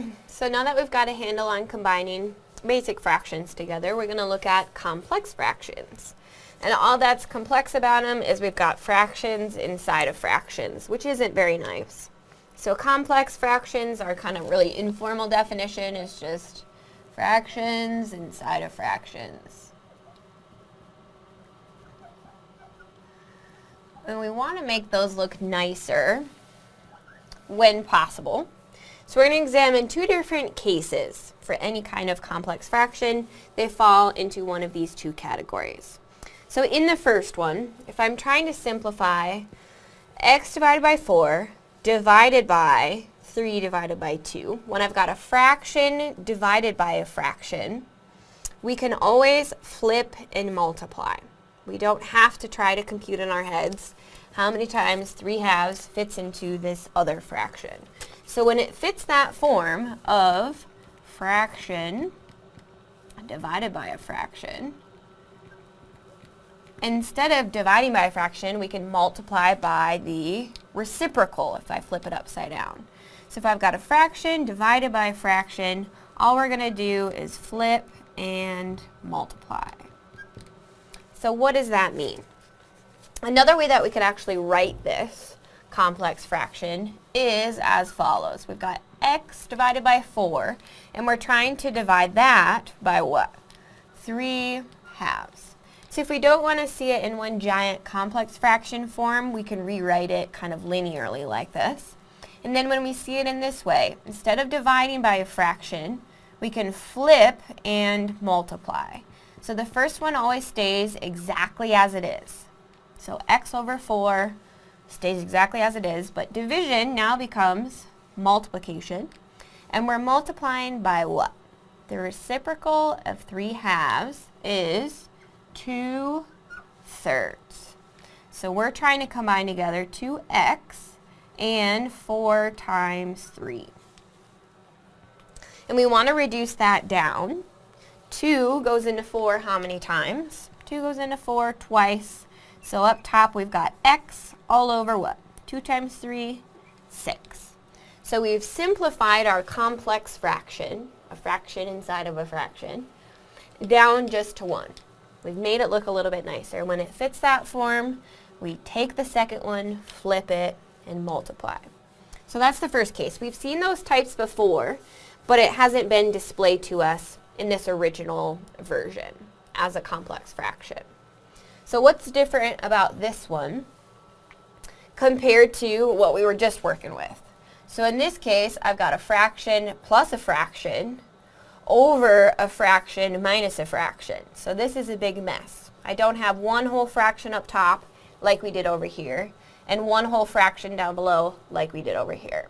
so now that we've got a handle on combining basic fractions together, we're going to look at complex fractions. And all that's complex about them is we've got fractions inside of fractions, which isn't very nice. So complex fractions are kind of really informal definition. It's just fractions inside of fractions. And we want to make those look nicer when possible. So we're going to examine two different cases for any kind of complex fraction. They fall into one of these two categories. So in the first one, if I'm trying to simplify x divided by 4 divided by 3 divided by 2, when I've got a fraction divided by a fraction, we can always flip and multiply. We don't have to try to compute in our heads how many times 3 halves fits into this other fraction. So when it fits that form of fraction divided by a fraction, Instead of dividing by a fraction, we can multiply by the reciprocal if I flip it upside down. So if I've got a fraction divided by a fraction, all we're going to do is flip and multiply. So what does that mean? Another way that we could actually write this complex fraction is as follows. We've got x divided by 4, and we're trying to divide that by what? 3 halves. So if we don't want to see it in one giant complex fraction form, we can rewrite it kind of linearly like this. And then when we see it in this way, instead of dividing by a fraction, we can flip and multiply. So the first one always stays exactly as it is. So x over 4 stays exactly as it is, but division now becomes multiplication. And we're multiplying by what? The reciprocal of 3 halves is 2 thirds. So we're trying to combine together 2x and 4 times 3. And we want to reduce that down. 2 goes into 4 how many times? 2 goes into 4 twice. So up top we've got x all over what? 2 times 3, 6. So we've simplified our complex fraction, a fraction inside of a fraction, down just to 1. We've made it look a little bit nicer. When it fits that form, we take the second one, flip it, and multiply. So that's the first case. We've seen those types before, but it hasn't been displayed to us in this original version as a complex fraction. So what's different about this one compared to what we were just working with? So in this case, I've got a fraction plus a fraction over a fraction minus a fraction. So this is a big mess. I don't have one whole fraction up top like we did over here and one whole fraction down below like we did over here.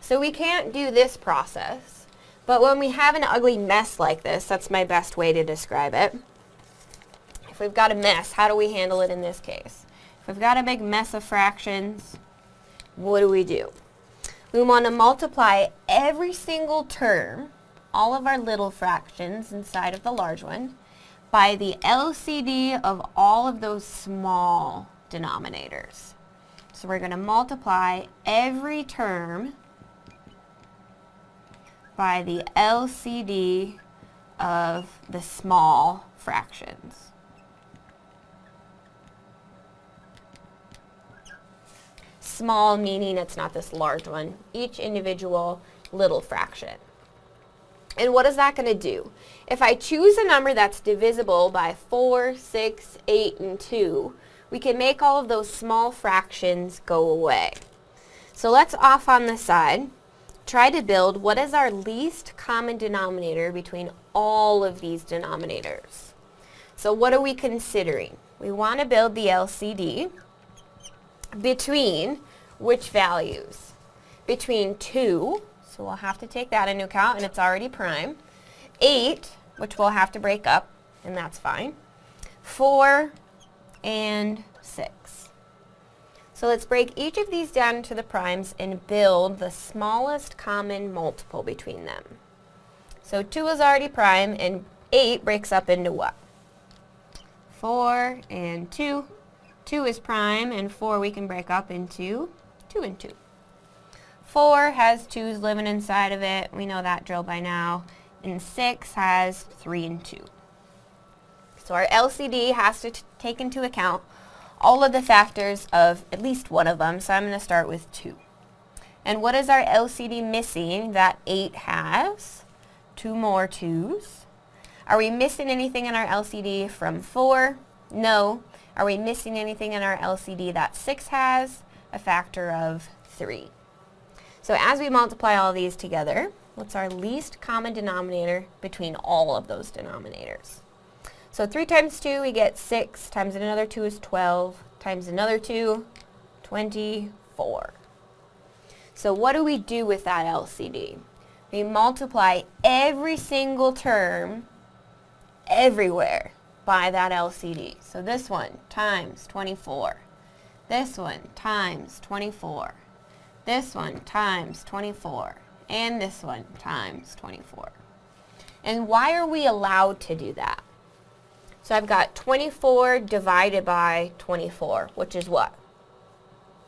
So we can't do this process, but when we have an ugly mess like this, that's my best way to describe it. If we've got a mess, how do we handle it in this case? If we've got a big mess of fractions, what do we do? We want to multiply every single term all of our little fractions inside of the large one by the LCD of all of those small denominators. So we're going to multiply every term by the LCD of the small fractions. Small meaning it's not this large one, each individual little fraction. And what is that going to do? If I choose a number that's divisible by 4, 6, 8, and 2, we can make all of those small fractions go away. So let's off on the side try to build what is our least common denominator between all of these denominators. So what are we considering? We want to build the LCD between which values? Between 2 so we'll have to take that into account, and it's already prime. 8, which we'll have to break up, and that's fine. 4 and 6. So let's break each of these down into the primes and build the smallest common multiple between them. So 2 is already prime, and 8 breaks up into what? 4 and 2. 2 is prime, and 4 we can break up into 2 and 2. 4 has 2's living inside of it. We know that drill by now. And 6 has 3 and 2. So our LCD has to take into account all of the factors of at least one of them. So I'm going to start with 2. And what is our LCD missing that 8 has? Two more 2's. Are we missing anything in our LCD from 4? No. Are we missing anything in our LCD that 6 has? A factor of 3. So as we multiply all these together, what's our least common denominator between all of those denominators? So 3 times 2, we get 6, times another 2 is 12, times another 2, 24. So what do we do with that LCD? We multiply every single term everywhere by that LCD. So this one times 24. This one times 24 this one times 24, and this one times 24. And why are we allowed to do that? So I've got 24 divided by 24, which is what?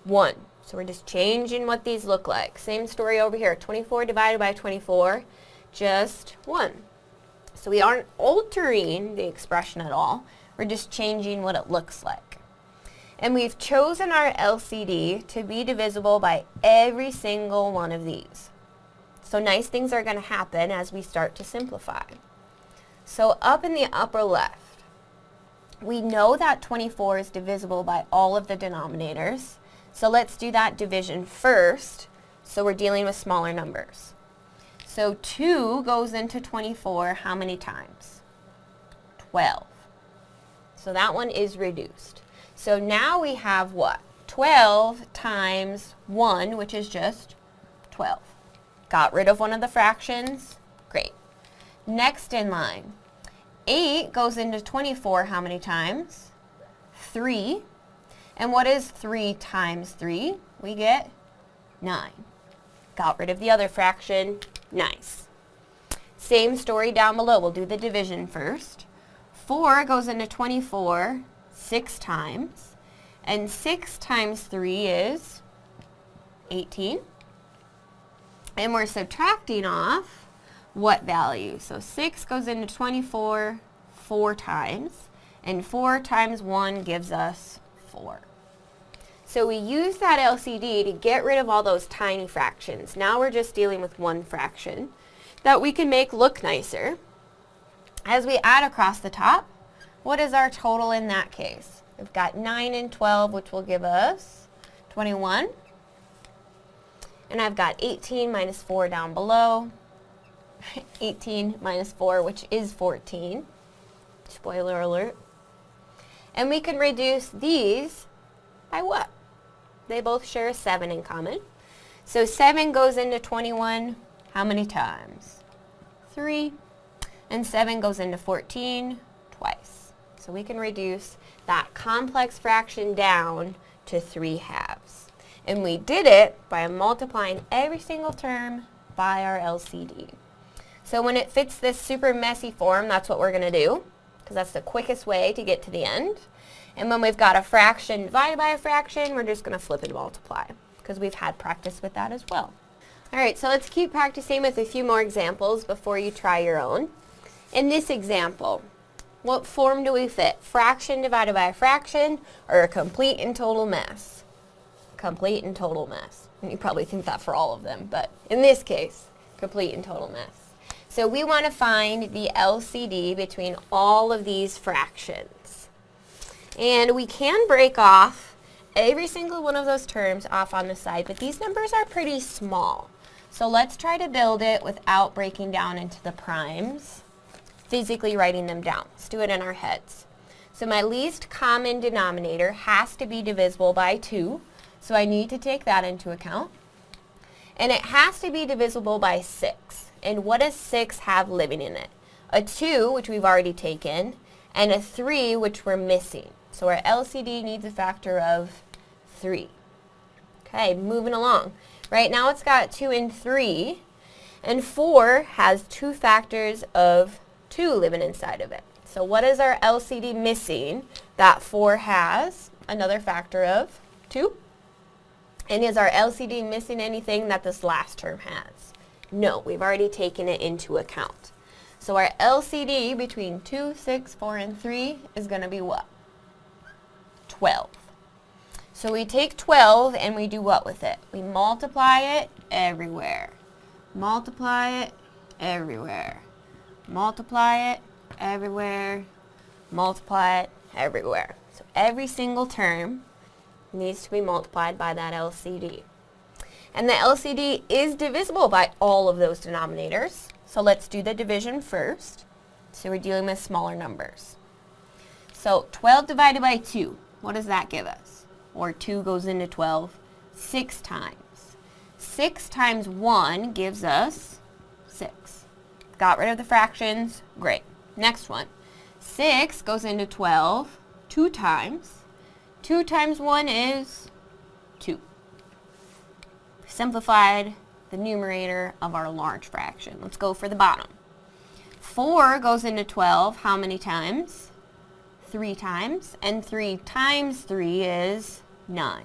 1. So we're just changing what these look like. Same story over here. 24 divided by 24, just 1. So we aren't altering the expression at all. We're just changing what it looks like. And we've chosen our LCD to be divisible by every single one of these. So nice things are going to happen as we start to simplify. So up in the upper left, we know that 24 is divisible by all of the denominators. So let's do that division first. So we're dealing with smaller numbers. So 2 goes into 24 how many times? 12. So that one is reduced. So now we have what? 12 times 1, which is just 12. Got rid of one of the fractions? Great. Next in line, 8 goes into 24 how many times? 3. And what is 3 times 3? We get 9. Got rid of the other fraction. Nice. Same story down below. We'll do the division first. 4 goes into 24 six times. And 6 times 3 is 18. And we're subtracting off what value? So 6 goes into 24 four times. And 4 times 1 gives us 4. So we use that LCD to get rid of all those tiny fractions. Now we're just dealing with one fraction that we can make look nicer. As we add across the top, what is our total in that case? We've got 9 and 12, which will give us 21. And I've got 18 minus 4 down below. 18 minus 4, which is 14. Spoiler alert. And we can reduce these by what? They both share a 7 in common. So 7 goes into 21 how many times? 3. And 7 goes into 14 twice. So we can reduce that complex fraction down to 3 halves. And we did it by multiplying every single term by our LCD. So when it fits this super messy form, that's what we're going to do, because that's the quickest way to get to the end. And when we've got a fraction divided by a fraction, we're just going to flip and multiply, because we've had practice with that as well. Alright, so let's keep practicing with a few more examples before you try your own. In this example, what form do we fit? Fraction divided by a fraction or a complete and total mess? Complete and total mess. And you probably think that for all of them, but in this case, complete and total mess. So we want to find the LCD between all of these fractions. And we can break off every single one of those terms off on the side, but these numbers are pretty small. So let's try to build it without breaking down into the primes physically writing them down. Let's do it in our heads. So my least common denominator has to be divisible by 2, so I need to take that into account. And it has to be divisible by 6. And what does 6 have living in it? A 2, which we've already taken, and a 3, which we're missing. So our LCD needs a factor of 3. Okay, moving along. Right now it's got 2 and 3, and 4 has two factors of 2 living inside of it. So what is our LCD missing that 4 has? Another factor of 2. And is our LCD missing anything that this last term has? No, we've already taken it into account. So our LCD between 2, 6, 4, and 3 is going to be what? 12. So we take 12 and we do what with it? We multiply it everywhere. Multiply it everywhere. Multiply it everywhere. Multiply it everywhere. So every single term needs to be multiplied by that LCD. And the LCD is divisible by all of those denominators. So let's do the division first. So we're dealing with smaller numbers. So 12 divided by 2, what does that give us? Or 2 goes into 12 six times. 6 times 1 gives us 6. Got rid of the fractions, great. Next one. 6 goes into 12 two times. 2 times 1 is 2. Simplified the numerator of our large fraction. Let's go for the bottom. 4 goes into 12 how many times? 3 times. And 3 times 3 is 9.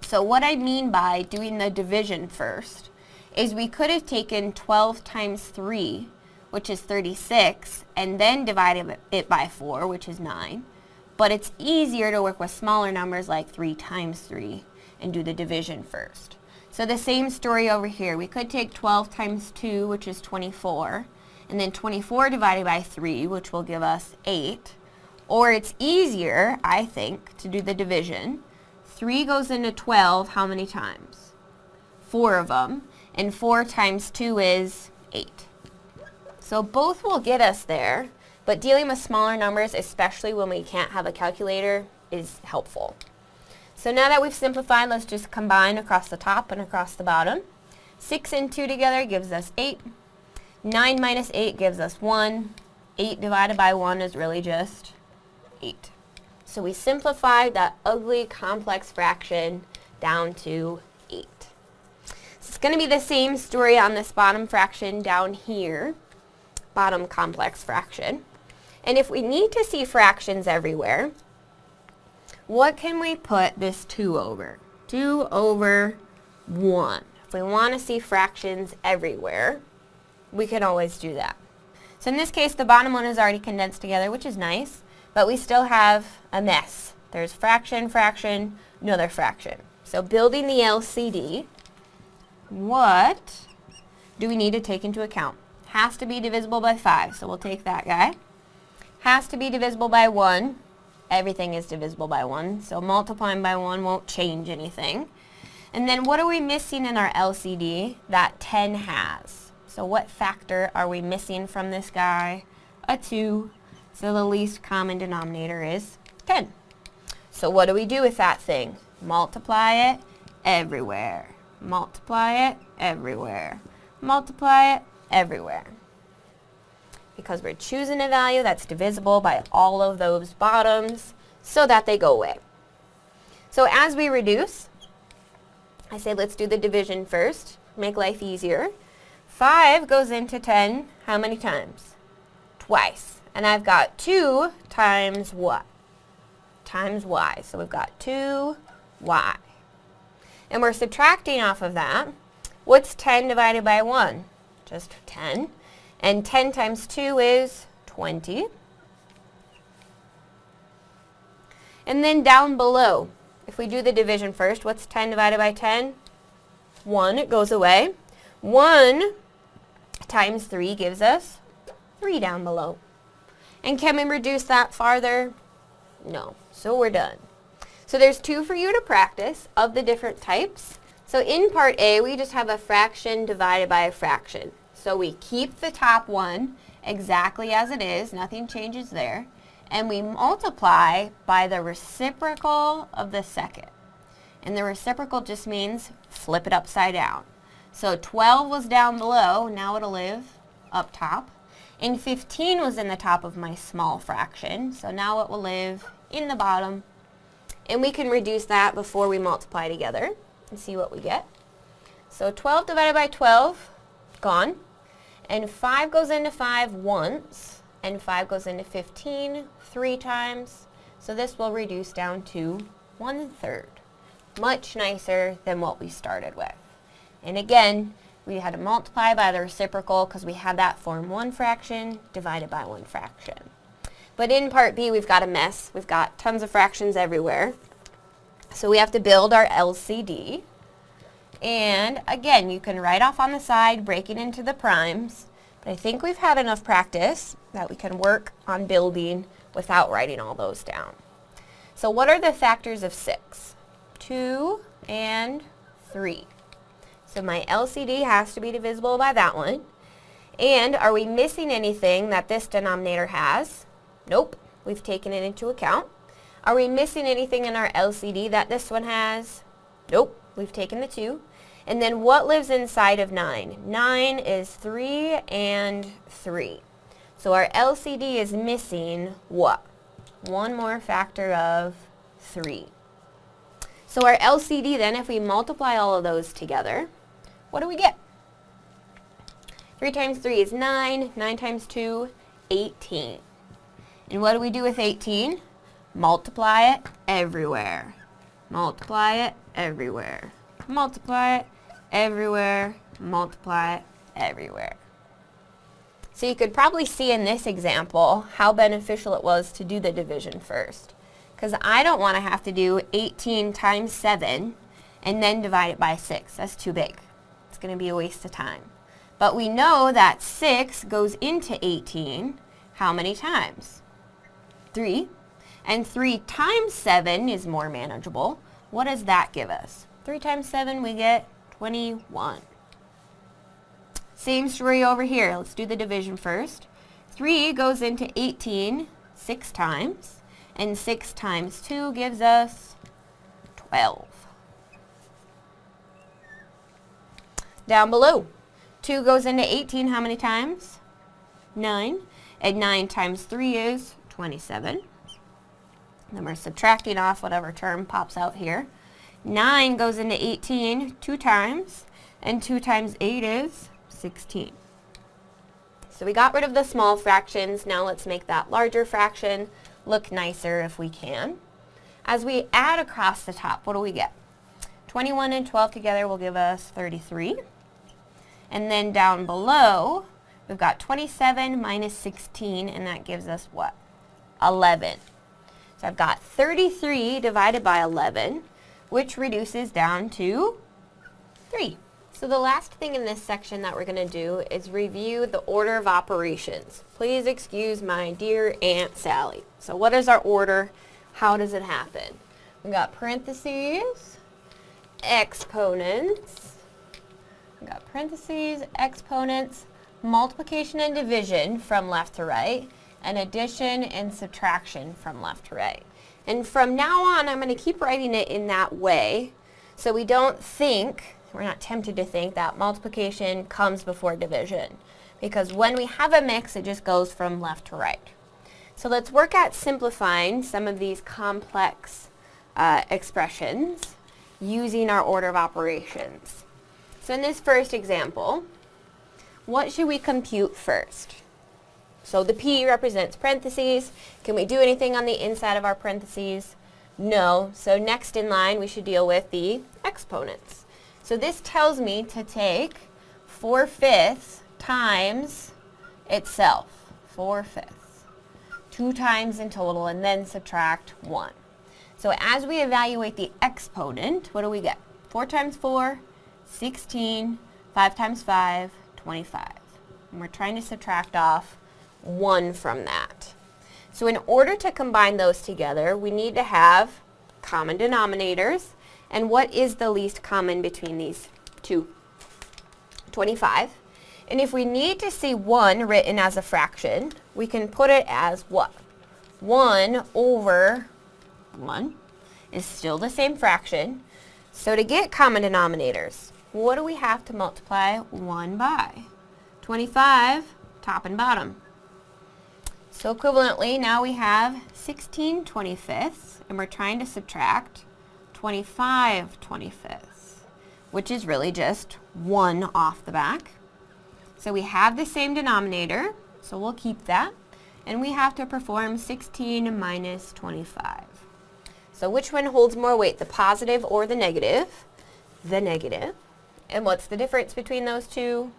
So what I mean by doing the division first is we could have taken 12 times 3, which is 36, and then divided it by 4, which is 9. But it's easier to work with smaller numbers like 3 times 3 and do the division first. So the same story over here. We could take 12 times 2, which is 24, and then 24 divided by 3, which will give us 8. Or it's easier, I think, to do the division. 3 goes into 12 how many times? 4 of them. And 4 times 2 is 8. So both will get us there, but dealing with smaller numbers, especially when we can't have a calculator, is helpful. So now that we've simplified, let's just combine across the top and across the bottom. 6 and 2 together gives us 8. 9 minus 8 gives us 1. 8 divided by 1 is really just 8. So we simplified that ugly complex fraction down to 8. So it's going to be the same story on this bottom fraction down here, bottom complex fraction. And if we need to see fractions everywhere, what can we put this 2 over? 2 over 1. If we want to see fractions everywhere, we can always do that. So in this case, the bottom one is already condensed together, which is nice, but we still have a mess. There's fraction, fraction, another fraction. So building the LCD, what do we need to take into account? Has to be divisible by 5, so we'll take that guy. Has to be divisible by 1, everything is divisible by 1, so multiplying by 1 won't change anything. And then what are we missing in our LCD that 10 has? So what factor are we missing from this guy? A 2. So the least common denominator is 10. So what do we do with that thing? Multiply it everywhere. Multiply it everywhere. Multiply it everywhere because we're choosing a value that's divisible by all of those bottoms so that they go away. So as we reduce, I say let's do the division first, make life easier. 5 goes into 10 how many times? Twice. And I've got 2 times what? Times y. So we've got 2y. And we're subtracting off of that. What's 10 divided by 1? Just 10. And 10 times 2 is 20. And then down below, if we do the division first, what's 10 divided by 10? 1, it goes away. 1 times 3 gives us 3 down below. And can we reduce that farther? No. So we're done. So there's two for you to practice of the different types. So in part A, we just have a fraction divided by a fraction. So we keep the top one exactly as it is, nothing changes there, and we multiply by the reciprocal of the second. And the reciprocal just means flip it upside down. So 12 was down below, now it'll live up top. And 15 was in the top of my small fraction, so now it will live in the bottom. And we can reduce that before we multiply together and see what we get. So 12 divided by 12, gone. And 5 goes into 5 once, and 5 goes into 15 three times. So this will reduce down to one third. much nicer than what we started with. And again, we had to multiply by the reciprocal because we had that form 1 fraction divided by 1 fraction. But in part B, we've got a mess. We've got tons of fractions everywhere. So we have to build our LCD. And again, you can write off on the side, breaking into the primes. But I think we've had enough practice that we can work on building without writing all those down. So what are the factors of 6? 2 and 3. So my LCD has to be divisible by that one. And are we missing anything that this denominator has? Nope, we've taken it into account. Are we missing anything in our LCD that this one has? Nope, we've taken the 2. And then what lives inside of 9? 9 is 3 and 3. So our LCD is missing what? One more factor of 3. So our LCD then, if we multiply all of those together, what do we get? 3 times 3 is 9. 9 times 2, 18. And what do we do with 18? Multiply it everywhere. Multiply it everywhere. Multiply it everywhere. Multiply it everywhere. So you could probably see in this example how beneficial it was to do the division first. Because I don't want to have to do 18 times 7 and then divide it by 6. That's too big. It's going to be a waste of time. But we know that 6 goes into 18 how many times? 3. And 3 times 7 is more manageable. What does that give us? 3 times 7, we get 21. Same story over here. Let's do the division first. 3 goes into 18 6 times. And 6 times 2 gives us 12. Down below, 2 goes into 18 how many times? 9. And 9 times 3 is 27. Then we're subtracting off whatever term pops out here. 9 goes into 18 two times, and 2 times 8 is 16. So we got rid of the small fractions. Now let's make that larger fraction look nicer if we can. As we add across the top, what do we get? 21 and 12 together will give us 33. And then down below, we've got 27 minus 16, and that gives us what? 11. I've got 33 divided by 11, which reduces down to 3. So the last thing in this section that we're going to do is review the order of operations. Please excuse my dear Aunt Sally. So what is our order? How does it happen? We've got parentheses, exponents, We've got parentheses, exponents, multiplication and division from left to right, and addition and subtraction from left to right. And from now on, I'm going to keep writing it in that way so we don't think, we're not tempted to think that multiplication comes before division. Because when we have a mix, it just goes from left to right. So let's work at simplifying some of these complex uh, expressions using our order of operations. So in this first example, what should we compute first? So the P represents parentheses. Can we do anything on the inside of our parentheses? No. So next in line, we should deal with the exponents. So this tells me to take 4 fifths times itself. 4 fifths. 2 times in total, and then subtract 1. So as we evaluate the exponent, what do we get? 4 times 4 16, 5 times 5, 25. And we're trying to subtract off 1 from that. So in order to combine those together, we need to have common denominators. And what is the least common between these two? 25. And if we need to see 1 written as a fraction, we can put it as what? 1 over 1 is still the same fraction. So to get common denominators, what do we have to multiply 1 by? 25, top and bottom. So equivalently, now we have 16 25ths, and we're trying to subtract 25 25ths, which is really just 1 off the back. So we have the same denominator, so we'll keep that. And we have to perform 16 minus 25. So which one holds more weight, the positive or the negative? The negative. And what's the difference between those two?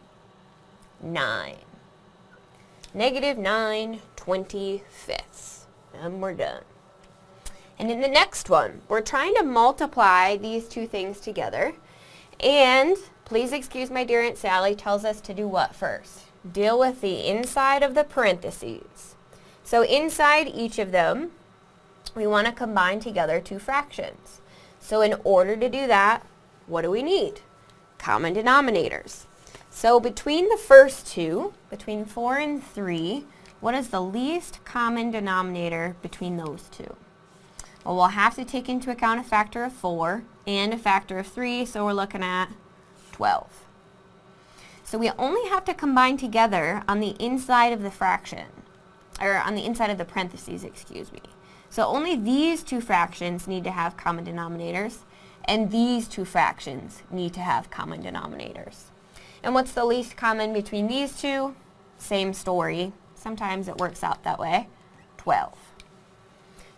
9. Negative 9 25ths. And we're done. And in the next one, we're trying to multiply these two things together. And please excuse my dear Aunt Sally tells us to do what first? Deal with the inside of the parentheses. So inside each of them, we want to combine together two fractions. So in order to do that, what do we need? Common denominators. So between the first two, between 4 and 3, what is the least common denominator between those two? Well, we'll have to take into account a factor of 4 and a factor of 3, so we're looking at 12. So we only have to combine together on the inside of the fraction, or on the inside of the parentheses, excuse me. So only these two fractions need to have common denominators, and these two fractions need to have common denominators. And what's the least common between these two? Same story. Sometimes it works out that way. 12.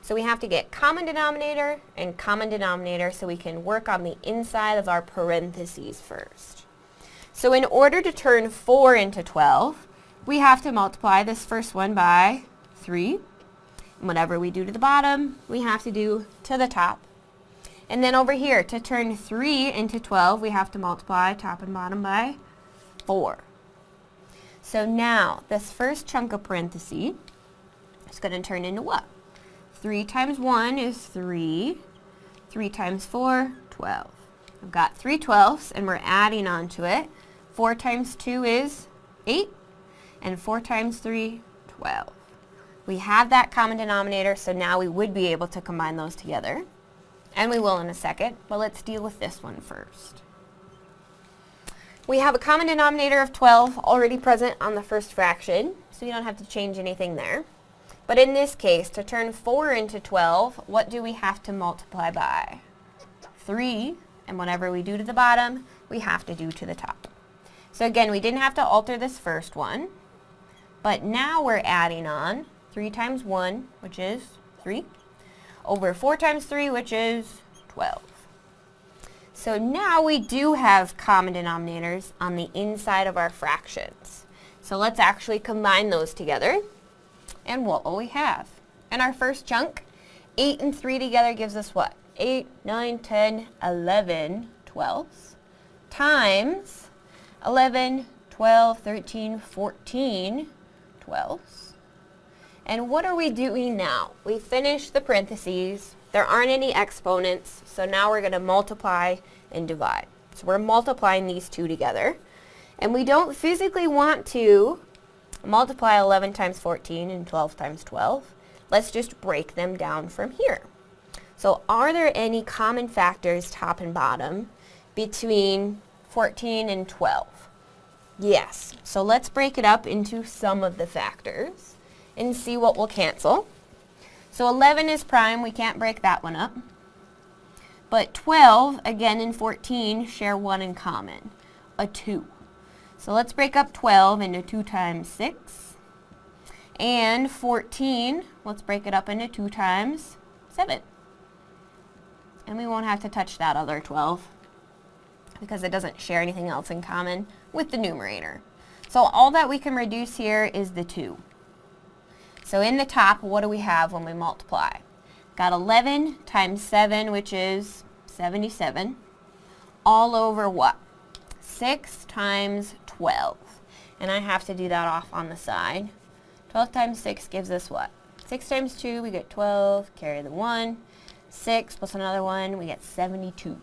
So we have to get common denominator and common denominator so we can work on the inside of our parentheses first. So in order to turn 4 into 12, we have to multiply this first one by 3. And whatever we do to the bottom, we have to do to the top. And then over here, to turn 3 into 12, we have to multiply top and bottom by 4. So now, this first chunk of parentheses is going to turn into what? 3 times 1 is 3. 3 times 4, 12. I've got 3 twelfths and we're adding on to it. 4 times 2 is 8. And 4 times 3, 12. We have that common denominator, so now we would be able to combine those together. And we will in a second, but let's deal with this one first. We have a common denominator of 12 already present on the first fraction, so you don't have to change anything there. But in this case, to turn 4 into 12, what do we have to multiply by? 3, and whatever we do to the bottom, we have to do to the top. So again, we didn't have to alter this first one, but now we're adding on 3 times 1, which is 3, over 4 times 3, which is 12. So now we do have common denominators on the inside of our fractions. So let's actually combine those together. And what will we have? In our first chunk, 8 and 3 together gives us what? 8, 9, 10, 11 twelfths times 11, 12, 13, 14 twelfths. And what are we doing now? We finished the parentheses. There aren't any exponents, so now we're going to multiply and divide. So we're multiplying these two together. And we don't physically want to multiply 11 times 14 and 12 times 12. Let's just break them down from here. So are there any common factors, top and bottom, between 14 and 12? Yes. So let's break it up into some of the factors and see what will cancel. So 11 is prime. We can't break that one up. But 12, again, and 14 share one in common, a 2. So let's break up 12 into 2 times 6. And 14, let's break it up into 2 times 7. And we won't have to touch that other 12 because it doesn't share anything else in common with the numerator. So all that we can reduce here is the 2. So in the top, what do we have when we multiply? Got 11 times 7, which is 77, all over what? 6 times 12. And I have to do that off on the side. 12 times 6 gives us what? 6 times 2, we get 12, carry the 1. 6 plus another 1, we get 72.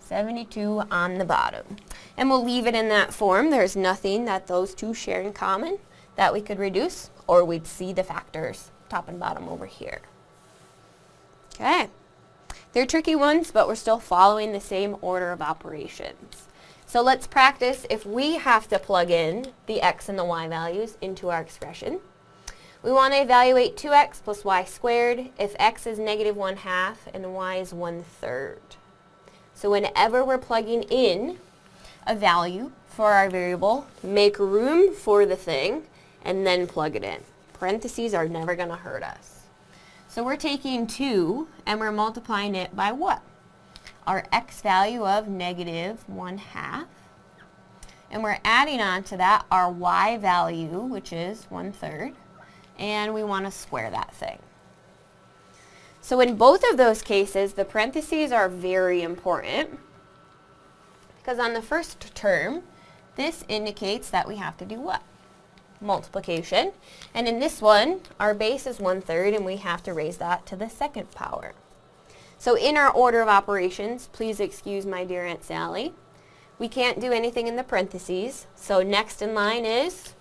72 on the bottom. And we'll leave it in that form. There's nothing that those two share in common that we could reduce, or we'd see the factors top and bottom over here. Okay. They're tricky ones, but we're still following the same order of operations. So let's practice if we have to plug in the x and the y values into our expression. We want to evaluate 2x plus y squared if x is negative 1 half and y is 1 third. So whenever we're plugging in a value for our variable, make room for the thing and then plug it in. Parentheses are never going to hurt us. So we're taking 2 and we're multiplying it by what? Our x value of negative 1 half. And we're adding on to that our y value, which is 1 third. And we want to square that thing. So in both of those cases, the parentheses are very important because on the first term, this indicates that we have to do what? Multiplication. And in this one, our base is one-third, and we have to raise that to the second power. So in our order of operations, please excuse my dear Aunt Sally, we can't do anything in the parentheses, so next in line is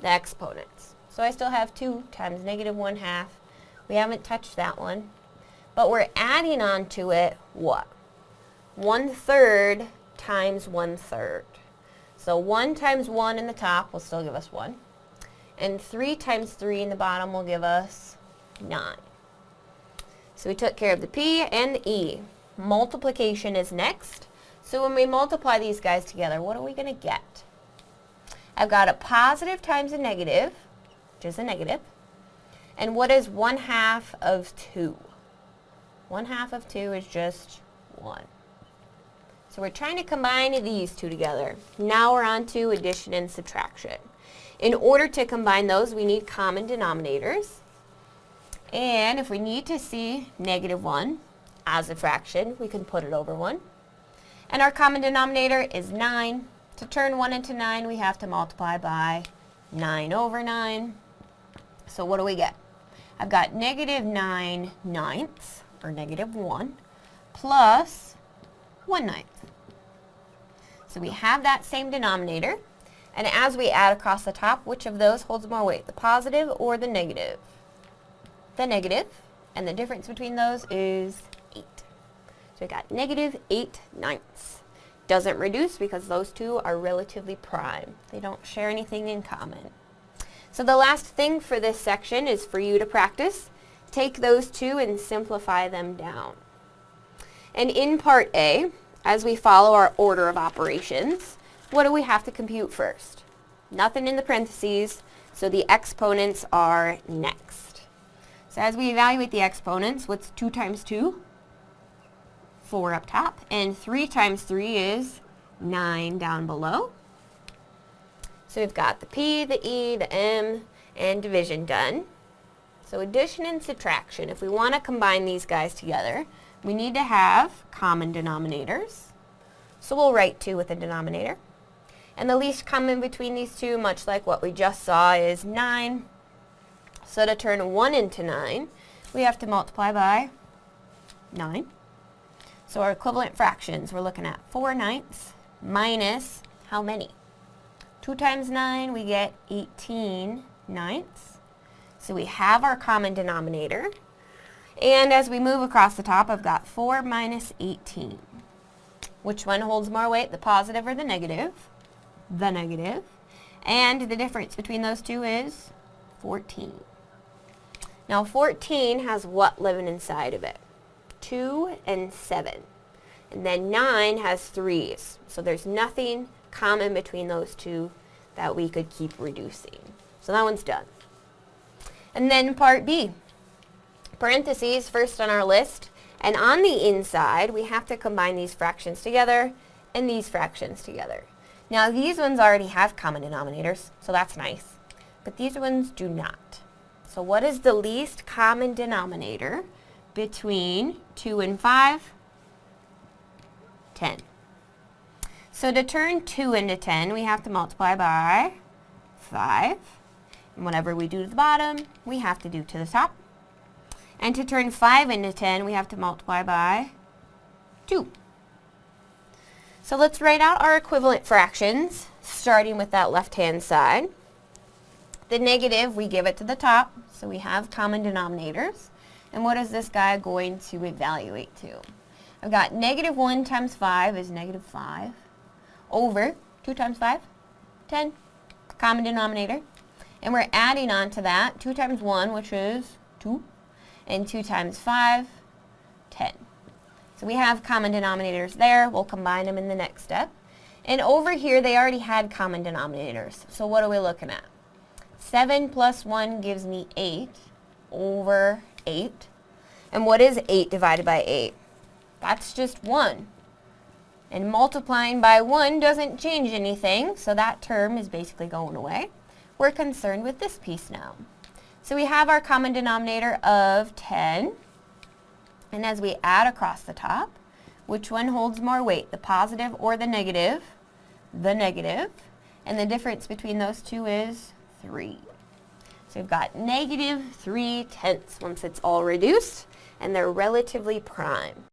the exponents. So I still have 2 times negative 1 half. We haven't touched that one. But we're adding on to it what? 1 third times 1 third. So 1 times 1 in the top will still give us 1 and 3 times 3 in the bottom will give us 9. So we took care of the P and the E. Multiplication is next. So when we multiply these guys together, what are we going to get? I've got a positive times a negative, which is a negative. And what is 1 half of 2? 1 half of 2 is just 1. So we're trying to combine these two together. Now we're on to addition and subtraction. In order to combine those, we need common denominators. And if we need to see negative 1 as a fraction, we can put it over 1. And our common denominator is 9. To turn 1 into 9, we have to multiply by 9 over 9. So what do we get? I've got negative 9 ninths, or negative 1, plus 1 ninth. So we have that same denominator. And as we add across the top, which of those holds more weight, the positive or the negative? The negative, and the difference between those is 8. So we got negative 8 ninths. Doesn't reduce because those two are relatively prime. They don't share anything in common. So the last thing for this section is for you to practice. Take those two and simplify them down. And in part A, as we follow our order of operations, what do we have to compute first? Nothing in the parentheses, so the exponents are next. So as we evaluate the exponents, what's 2 times 2? 4 up top. And 3 times 3 is 9 down below. So we've got the P, the E, the M, and division done. So addition and subtraction, if we want to combine these guys together, we need to have common denominators. So we'll write 2 with a denominator. And the least common between these two, much like what we just saw, is 9. So to turn 1 into 9, we have to multiply by 9. So our equivalent fractions, we're looking at 4 ninths minus how many? 2 times 9, we get 18 ninths. So we have our common denominator. And as we move across the top, I've got 4 minus 18. Which one holds more weight, the positive or the negative? The negative. And the difference between those two is 14. Now 14 has what living inside of it? 2 and 7. And then 9 has 3's. So there's nothing common between those two that we could keep reducing. So that one's done. And then part B. Parentheses first on our list. And on the inside, we have to combine these fractions together and these fractions together. Now these ones already have common denominators, so that's nice. But these ones do not. So what is the least common denominator between 2 and 5? 10. So to turn 2 into 10, we have to multiply by 5. And whatever we do to the bottom, we have to do to the top. And to turn 5 into 10, we have to multiply by 2. So let's write out our equivalent fractions, starting with that left-hand side. The negative, we give it to the top, so we have common denominators. And what is this guy going to evaluate to? I've got negative 1 times 5 is negative 5 over 2 times 5, 10, common denominator. And we're adding on to that 2 times 1, which is 2, and 2 times 5, 10. So we have common denominators there. We'll combine them in the next step. And over here, they already had common denominators. So what are we looking at? 7 plus 1 gives me 8 over 8. And what is 8 divided by 8? That's just 1. And multiplying by 1 doesn't change anything, so that term is basically going away. We're concerned with this piece now. So we have our common denominator of 10. And as we add across the top, which one holds more weight, the positive or the negative? The negative. And the difference between those two is 3. So we've got negative 3 tenths once it's all reduced, and they're relatively prime.